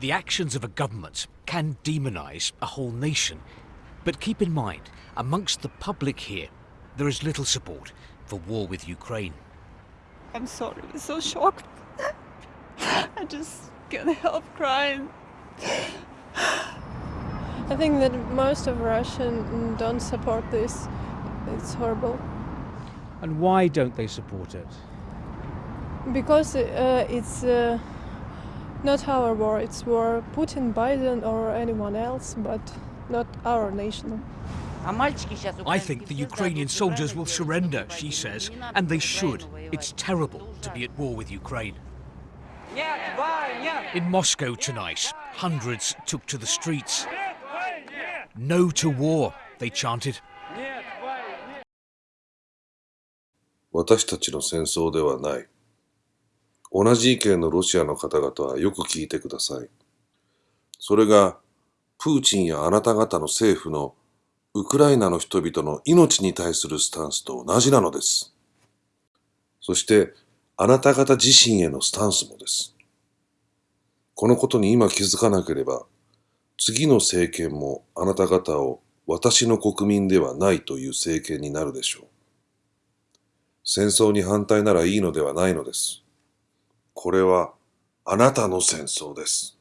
The actions of a government can demonize a whole nation. But keep in mind, amongst the public here, there is little support for war with Ukraine. I'm sorry, so shocked. I just can't help crying. I think that most of Russian don't support this. It's horrible And why don't they support it? because uh, it's uh, not our war. It's war Putin, Biden, or anyone else, but not our nation. I think the Ukrainian soldiers will surrender, she says, and they should. It's terrible to be at war with Ukraine. In Moscow tonight, hundreds took to the streets. No to war, they chanted. 私たちの戦争ではない。 同じ意見のロシアの方々はよく聞いてください。それが、プーチンやあなた方の政府のウクライナの人々の命に対するスタンスと同じなのです。そして、あなた方自身へのスタンスもです。このことに今気づかなければ、次の政権もあなた方を私の国民ではないという政権になるでしょう。戦争に反対ならいいのではないのです。これはあなたの戦争です。